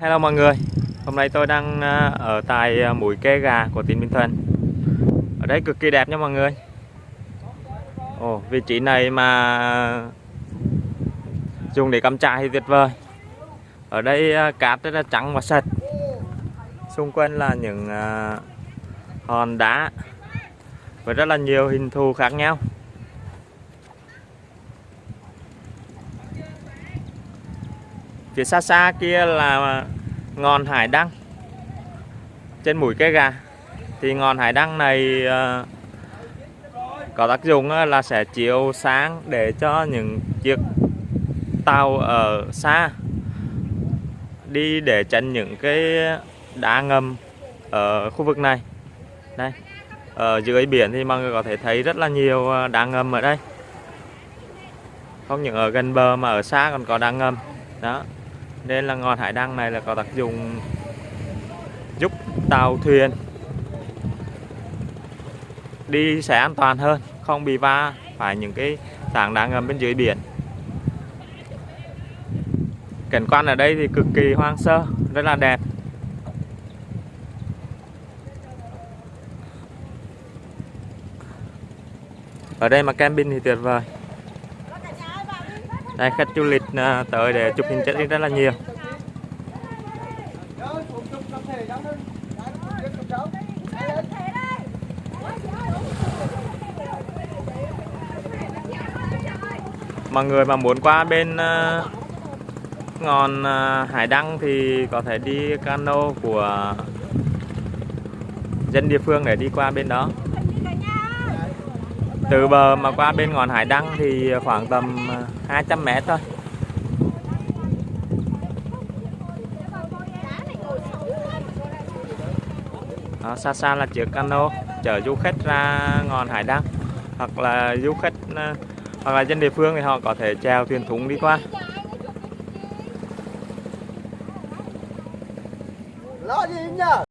Hello mọi người, hôm nay tôi đang à, ở tại à, mũi Kê Gà của tỉnh Bình Thuận. Ở đây cực kỳ đẹp nha mọi người. Ồ, vị trí này mà dùng để cắm trại thì tuyệt vời. Ở đây à, cát rất là trắng và sạch. Xung quanh là những hòn đá Với rất là nhiều hình thù khác nhau. Phía xa xa kia là ngọn hải đăng. Trên mũi cây gà. Thì ngọn hải đăng này ờ, có tác dụng ờ, là sẽ chiếu sáng để cho những chiếc tàu ở xa đi để tránh những cái đá ngầm ở khu vực này. Đây, ở dưới biển thì mọi người có thể thấy rất là nhiều ờ, đá ngầm ở đây. Không những ở gần bờ mà ở xa còn có đá ngầm. Đó nên là ngọn hải đăng này là có tác dụng giúp tàu thuyền đi sẽ an toàn hơn, không bị va phải những cái tảng đá ngầm bên dưới biển. Cảnh quan ở đây thì cực kỳ hoang sơ, rất là đẹp. Ở đây mà camping thì tuyệt vời đây, khách du lịch à, tới để chụp hình check in rất là nhiều. Mọi người mà muốn qua bên à, ngọn à, hải đăng thì có thể đi cano của dân địa phương để đi qua bên đó từ bờ mà qua bên ngọn hải đăng thì khoảng tầm à, 200 mét thôi. Đó, xa xa là chiếc cano chở du khách ra ngọn hải đăng. Hoặc là du khách à, hoặc là dân địa phương thì họ có thể chèo thuyền thúng đi qua. Lo gì nhờ